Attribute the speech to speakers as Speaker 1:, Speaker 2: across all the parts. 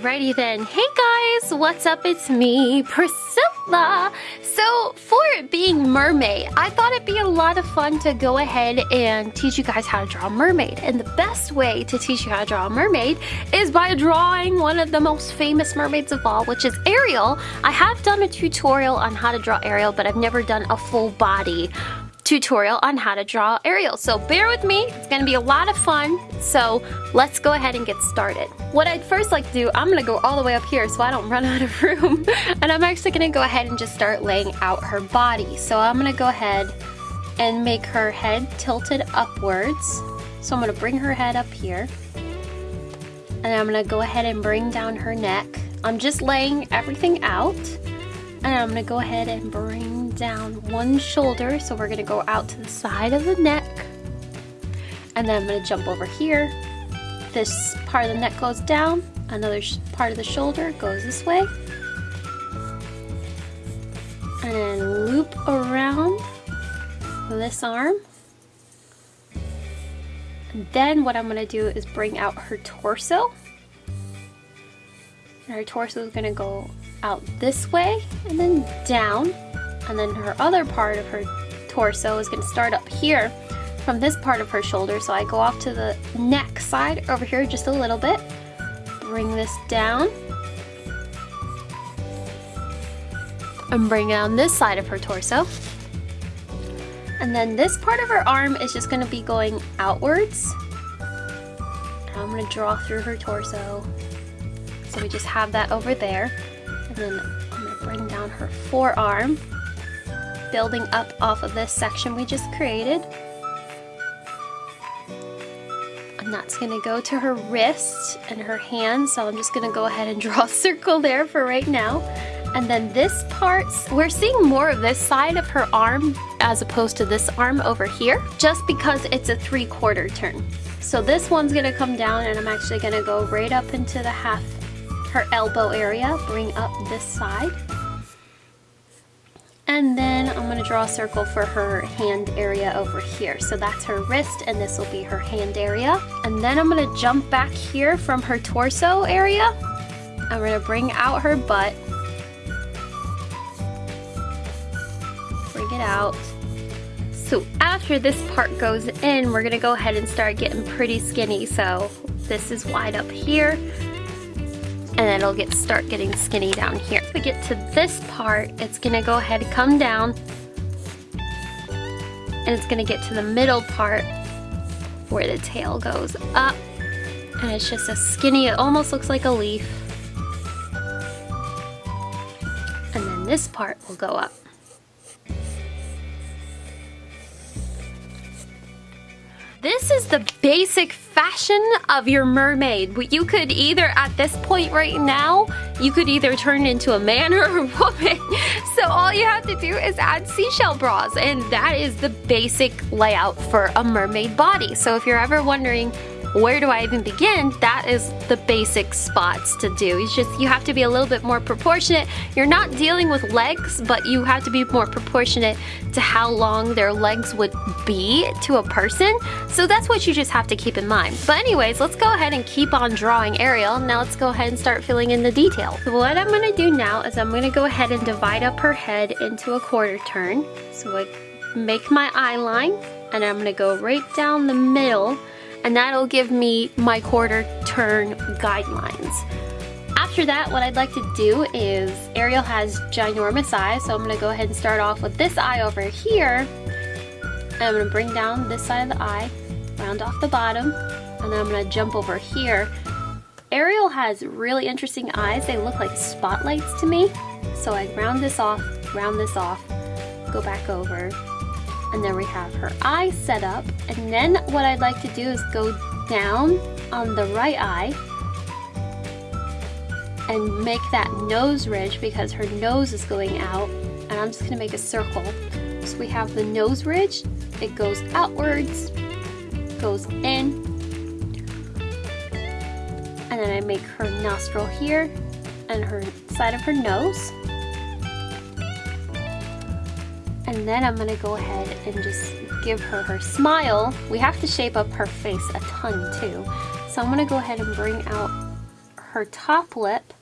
Speaker 1: Alrighty then. Hey guys, what's up? It's me, Priscilla. So for it being Mermay, I thought it'd be a lot of fun to go ahead and teach you guys how to draw a mermaid. And the best way to teach you how to draw a mermaid is by drawing one of the most famous mermaids of all, which is Ariel. I have done a tutorial on how to draw Ariel, but I've never done a full body tutorial on how to draw Ariel. So bear with me, it's gonna be a lot of fun. So let's go ahead and get started. What I'd first like to do, I'm gonna go all the way up here so I don't run out of room. and I'm actually gonna go ahead and just start laying out her body. So I'm gonna go ahead and make her head tilted upwards. So I'm gonna bring her head up here. And I'm gonna go ahead and bring down her neck. I'm just laying everything out. And I'm gonna go ahead and bring down one shoulder. So we're gonna go out to the side of the neck. And then I'm gonna jump over here. This part of the neck goes down. Another part of the shoulder goes this way. And then loop around this arm. And then what I'm gonna do is bring out her torso. And her torso is gonna go out this way and then down. And then her other part of her torso is going to start up here from this part of her shoulder. So I go off to the neck side over here just a little bit. Bring this down. And bring down this side of her torso. And then this part of her arm is just going to be going outwards. I'm going to draw through her torso. So we just have that over there. And then I'm to bring down her forearm, building up off of this section we just created. And that's to go to her wrist and her hand, so I'm just to go ahead and draw a circle there for right now. And then this part, we're seeing more of this side of her arm as opposed to this arm over here, just because it's a three quarter turn. So this one's gonna come down and I'm actually gonna go right up into the half her elbow area, bring up this side. And then I'm to draw a circle for her hand area over here. So that's her wrist and this will be her hand area. And then I'm to jump back here from her torso area. I'm to bring out her butt. Bring it out. So after this part goes in, we're to go ahead and start getting pretty skinny. So this is wide up here and it'll get start getting skinny down here. If we get to this part, it's gonna go ahead come down and it's gonna get to the middle part where the tail goes up and it's just a skinny, it almost looks like a leaf. And then this part will go up. This is the basic fashion of your mermaid. You could either, at this point right now, you could either turn into a man or a woman. So all you have to do is add seashell bras and that is the basic layout for a mermaid body. So if you're ever wondering where do I even begin? That is the basic spots to do. It's just you have to be a little bit more proportionate. You're not dealing with legs, but you have to be more proportionate to how long their legs would be to a person. So that's what you just have to keep in mind. But anyways, let's go ahead and keep on drawing Ariel. Now let's go ahead and start filling in the detail. So what I'm gonna do now is I'm gonna go ahead and divide up her head into a quarter turn. So I make my eye line and I'm gonna go right down the middle and that'll give me my quarter turn guidelines. After that, what I'd like to do is, Ariel has ginormous eyes, so I'm gonna go ahead and start off with this eye over here. I'm gonna bring down this side of the eye, round off the bottom, and then I'm gonna jump over here. Ariel has really interesting eyes. They look like spotlights to me. So I round this off, round this off, go back over, and then we have her eye set up. And then what I'd like to do is go down on the right eye and make that nose ridge because her nose is going out. And I'm just gonna make a circle. So we have the nose ridge. It goes outwards goes in. And then I make her nostril here and her side of her nose and then I'm gonna go ahead and just give her her smile. We have to shape up her face a ton too. So I'm gonna go ahead and bring out her top lip,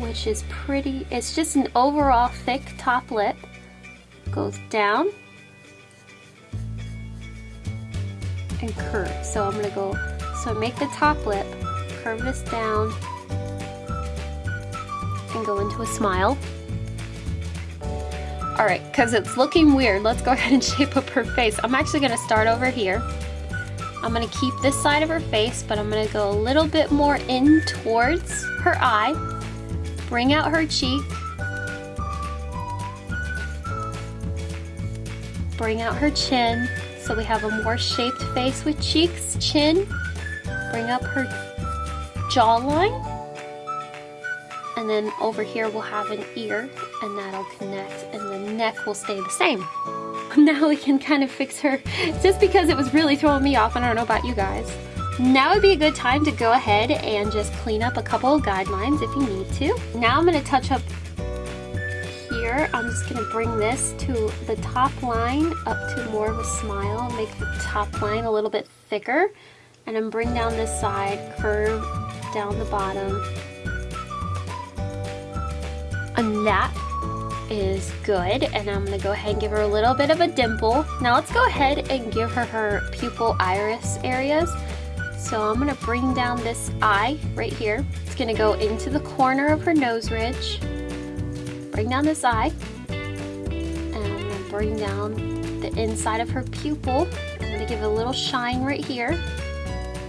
Speaker 1: which is pretty, it's just an overall thick top lip. Goes down and curve. So I'm gonna go, so make the top lip, curve this down, and go into a smile. All right, because it's looking weird, let's go ahead and shape up her face. I'm actually gonna start over here. I'm gonna keep this side of her face, but I'm gonna go a little bit more in towards her eye. Bring out her cheek. Bring out her chin, so we have a more shaped face with cheeks, chin. Bring up her jawline. And then over here we'll have an ear and that'll connect and the neck will stay the same. Now we can kind of fix her just because it was really throwing me off. And I don't know about you guys. Now would be a good time to go ahead and just clean up a couple of guidelines if you need to. Now I'm going to touch up here. I'm just going to bring this to the top line up to more of a smile. Make the top line a little bit thicker. And then bring down this side, curve down the bottom, and that is good. And I'm gonna go ahead and give her a little bit of a dimple. Now let's go ahead and give her her pupil iris areas. So I'm gonna bring down this eye right here. It's gonna go into the corner of her nose ridge. Bring down this eye. And I'm gonna bring down the inside of her pupil. I'm gonna give it a little shine right here.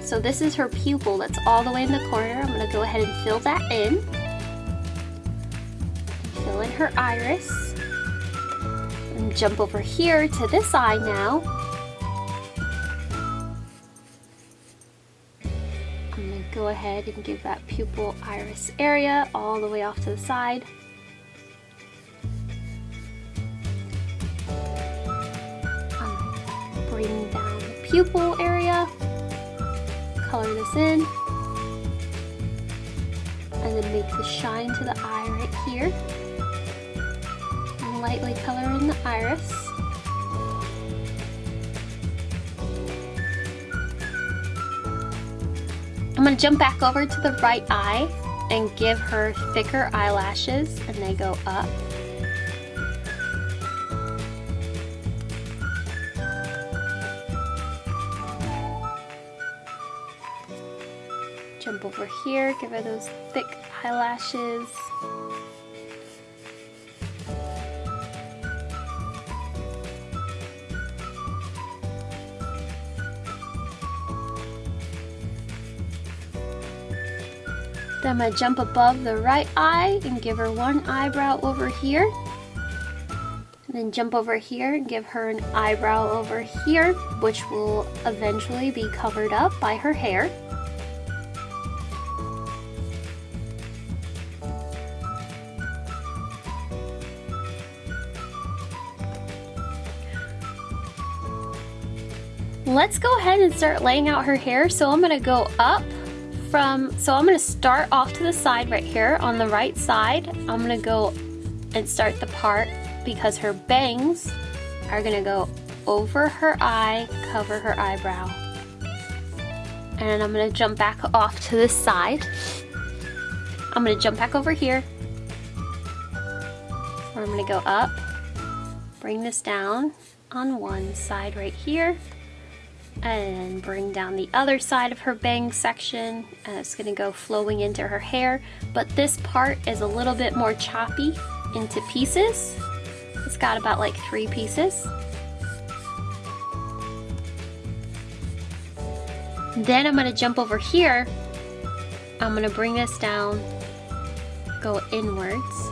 Speaker 1: So this is her pupil that's all the way in the corner. I'm gonna go ahead and fill that in in her iris. And jump over here to this eye now. I'm going to go ahead and give that pupil iris area all the way off to the side. Um, bring down the pupil area, color this in, and then make the shine to the eye right here lightly color in the iris. I'm going to jump back over to the right eye and give her thicker eyelashes and they go up. Jump over here, give her those thick eyelashes. I'm going to jump above the right eye and give her one eyebrow over here. And then jump over here and give her an eyebrow over here, which will eventually be covered up by her hair. Let's go ahead and start laying out her hair. So I'm going to go up from, so I'm gonna start off to the side right here on the right side. I'm gonna go and start the part because her bangs are gonna go over her eye, cover her eyebrow. And I'm gonna jump back off to the side. I'm gonna jump back over here. I'm gonna go up, bring this down on one side right here and bring down the other side of her bang section. And it's going to go flowing into her hair but this part is a little bit more choppy into pieces. It's got about like three pieces. Then I'm going to jump over here. I'm going to bring this down go inwards.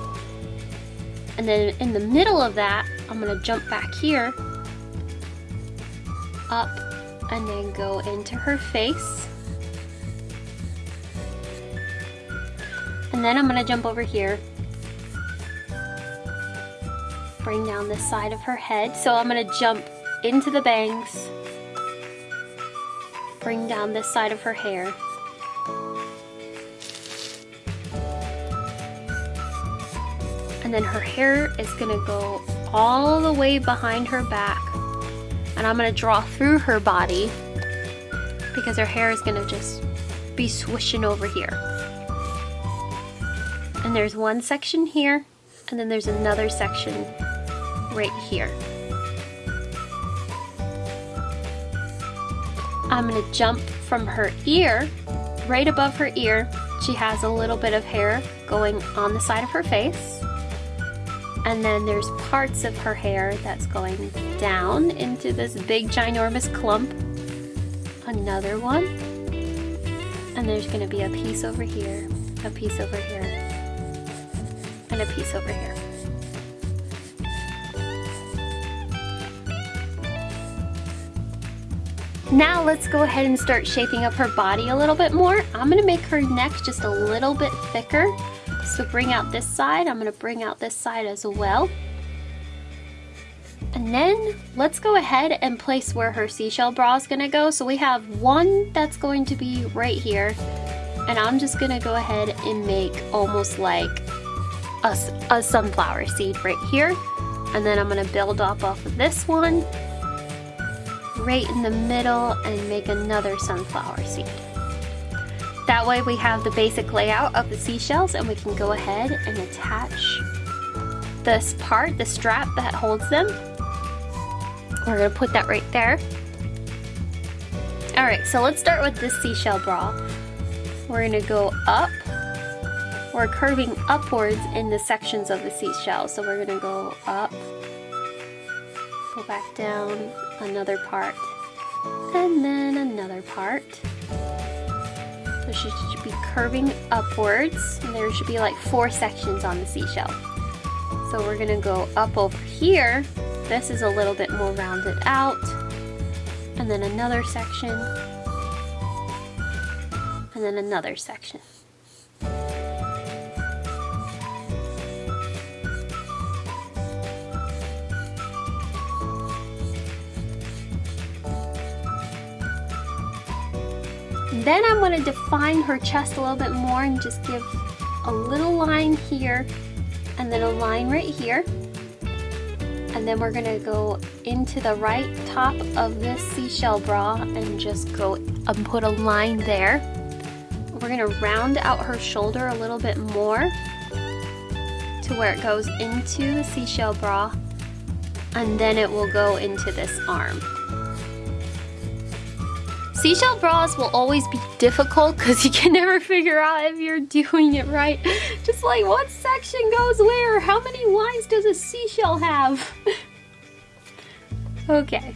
Speaker 1: And then in the middle of that I'm going to jump back here up and then go into her face. And then I'm to jump over here. Bring down the side of her head. So I'm to jump into the bangs. Bring down this side of her hair. And then her hair is to go all the way behind her back and I'm gonna draw through her body because her hair is gonna just be swishing over here. And there's one section here, and then there's another section right here. I'm gonna jump from her ear, right above her ear. She has a little bit of hair going on the side of her face. And then there's parts of her hair that's going down into this big ginormous clump. Another one. And there's gonna be a piece over here, a piece over here, and a piece over here. Now let's go ahead and start shaping up her body a little bit more. I'm gonna make her neck just a little bit thicker. So bring out this side, I'm gonna bring out this side as well. And then let's go ahead and place where her seashell bra is gonna go. So we have one that's going to be right here. And I'm just gonna go ahead and make almost like a, a sunflower seed right here. And then I'm gonna build up off of this one right in the middle and make another sunflower seed. That way we have the basic layout of the seashells and we can go ahead and attach this part, the strap that holds them. We're gonna put that right there. All right, so let's start with this seashell bra. We're gonna go up. We're curving upwards in the sections of the seashell. So we're gonna go up, go back down, another part, and then another part. She should be curving upwards, and there should be like four sections on the seashell. So we're gonna go up over here. This is a little bit more rounded out. And then another section. And then another section. Then I'm going to define her chest a little bit more and just give a little line here and then a line right here. And then we're going to go into the right top of this seashell bra and just go and put a line there. We're going to round out her shoulder a little bit more to where it goes into the seashell bra and then it will go into this arm. Seashell bras will always be difficult because you can never figure out if you're doing it right. Just like what section goes where? How many lines does a seashell have? okay.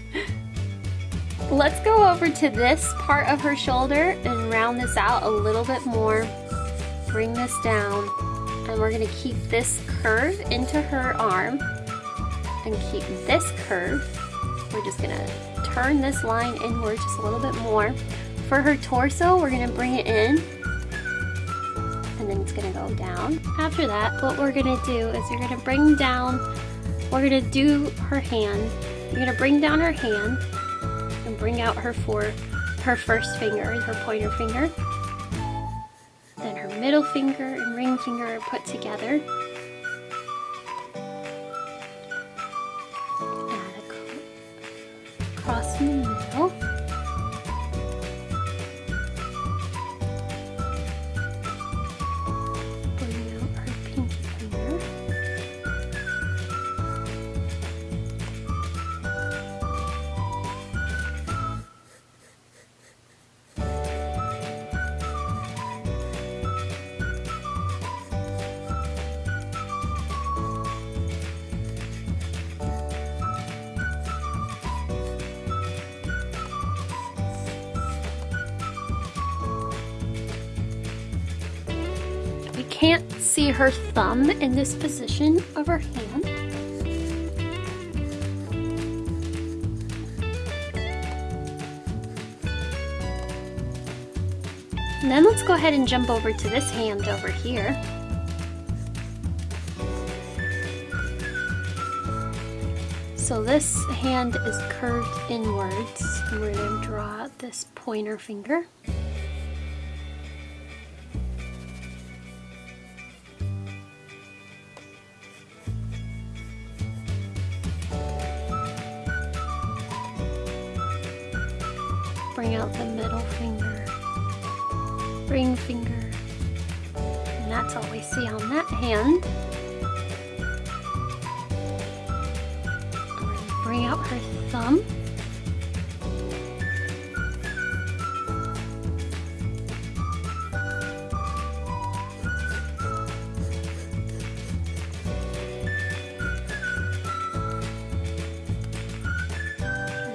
Speaker 1: Let's go over to this part of her shoulder and round this out a little bit more. Bring this down. And we're going to keep this curve into her arm. And keep this curve. We're just to turn this line inward just a little bit more. For her torso, we're gonna bring it in and then it's gonna go down. After that, what we're gonna do is you're gonna bring down, we're gonna do her hand. You're gonna bring down her hand and bring out her four, her first finger, her pointer finger. Then her middle finger and ring finger are put together. See her thumb in this position of her hand. And then let's go ahead and jump over to this hand over here. So this hand is curved inwards. We're going to draw this pointer finger. Ring finger, And that's all we see on that hand. Bring out her thumb.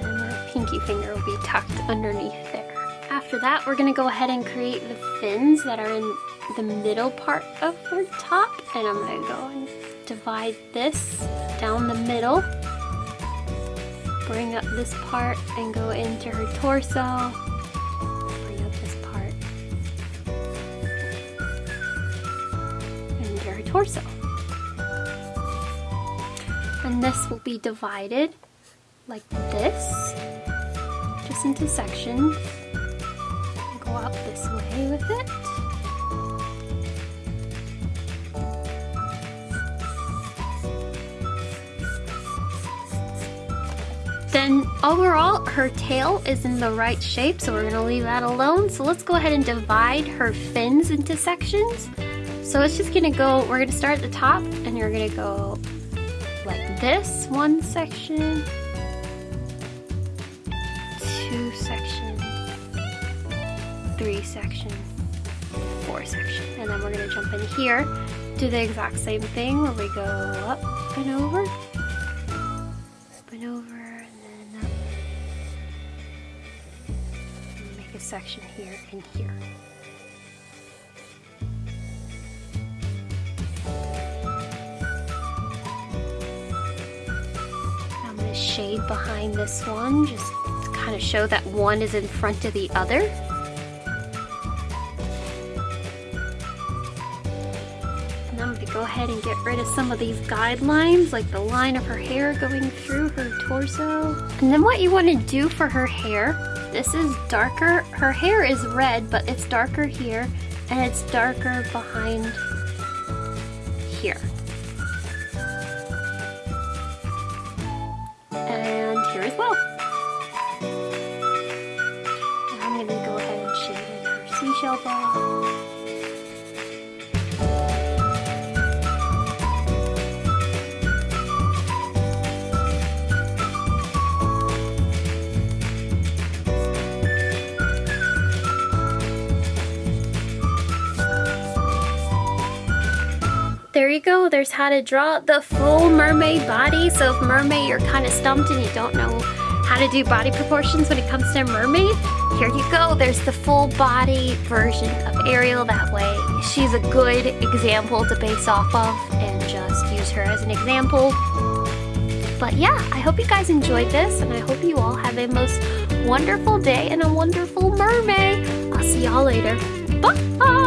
Speaker 1: And her pinky finger will be tucked underneath. After that, we're gonna go ahead and create the fins that are in the middle part of her top. And I'm gonna go and divide this down the middle. Bring up this part and go into her torso. Bring up this part. And into her torso. And this will be divided like this just into sections. Way with it. Then overall, her tail is in the right shape, so we're gonna leave that alone. So let's go ahead and divide her fins into sections. So it's just gonna go, we're gonna start at the top and you're gonna go like this, one section, three section, four section. And then we're gonna jump in here, do the exact same thing where we go up and over, up and over, and then up. And make a section here and here. I'm gonna shade behind this one, just kind of show that one is in front of the other. Get rid of some of these guidelines, like the line of her hair going through her torso. And then what you want to do for her hair, this is darker. Her hair is red, but it's darker here, and it's darker behind here. And here as well. I'm going to go ahead and shade in her seashell ball. There's how to draw the full mermaid body. So if Mermay, you're kind of stumped and you don't know how to do body proportions when it comes to a mermaid, here you go. There's the full body version of Ariel. That way she's a good example to base off of and just use her as an example. But yeah, I hope you guys enjoyed this and I hope you all have a most wonderful day and a wonderful Mermay. I'll see y'all later. Bye!